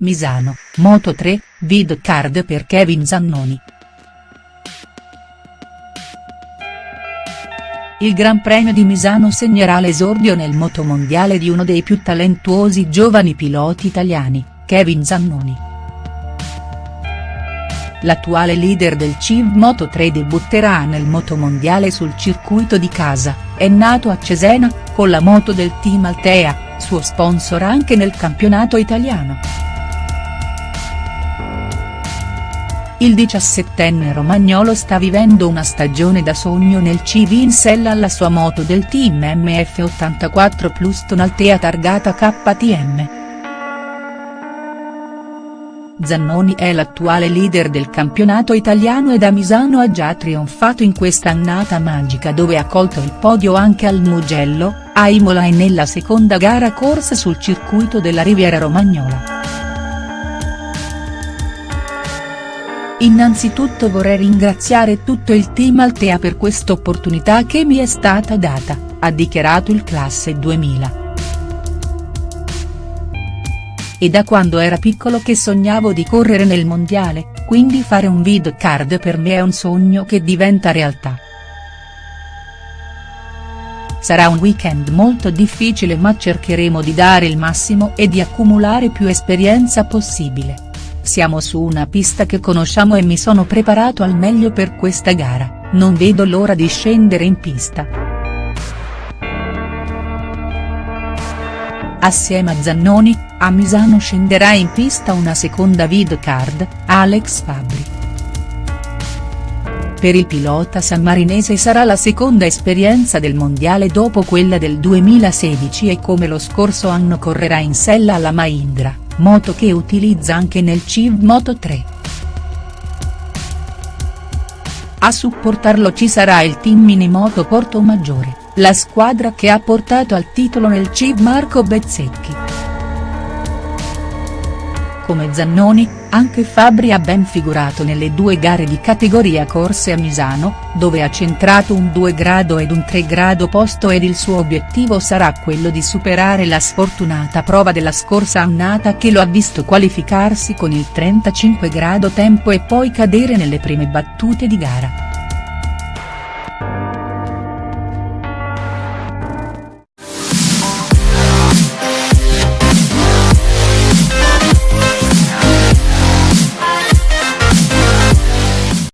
Misano, Moto 3, vid card per Kevin Zannoni. Il Gran Premio di Misano segnerà l'esordio nel motomondiale di uno dei più talentuosi giovani piloti italiani, Kevin Zannoni. L'attuale leader del CIV Moto3 debutterà nel motomondiale sul circuito di casa, è nato a Cesena, con la moto del team Altea, suo sponsor anche nel campionato italiano. Il diciassettenne romagnolo sta vivendo una stagione da sogno nel CV in sella alla sua moto del team MF84 Plus Tonaltea targata KTM. Zannoni è l'attuale leader del campionato italiano e da Misano ha già trionfato in questa annata magica dove ha colto il podio anche al Mugello, a Imola e nella seconda gara corsa sul circuito della Riviera Romagnola. Innanzitutto vorrei ringraziare tutto il team Altea per quest'opportunità che mi è stata data, ha dichiarato il classe 2000. E da quando era piccolo che sognavo di correre nel mondiale, quindi fare un vid card per me è un sogno che diventa realtà. Sarà un weekend molto difficile ma cercheremo di dare il massimo e di accumulare più esperienza possibile. Siamo su una pista che conosciamo e mi sono preparato al meglio per questa gara, non vedo l'ora di scendere in pista. Assieme a Zannoni, a Misano scenderà in pista una seconda vid card, Alex Fabri. Per il pilota sammarinese sarà la seconda esperienza del mondiale dopo quella del 2016 e come lo scorso anno correrà in sella alla Mahindra moto che utilizza anche nel CIV Moto3. A supportarlo ci sarà il team Minimoto Porto Maggiore, la squadra che ha portato al titolo nel CIV Marco Bezzecchi. Come Zannoni, anche Fabri ha ben figurato nelle due gare di categoria corse a Misano, dove ha centrato un 2 grado ed un 3 grado posto ed il suo obiettivo sarà quello di superare la sfortunata prova della scorsa annata che lo ha visto qualificarsi con il 35 grado tempo e poi cadere nelle prime battute di gara.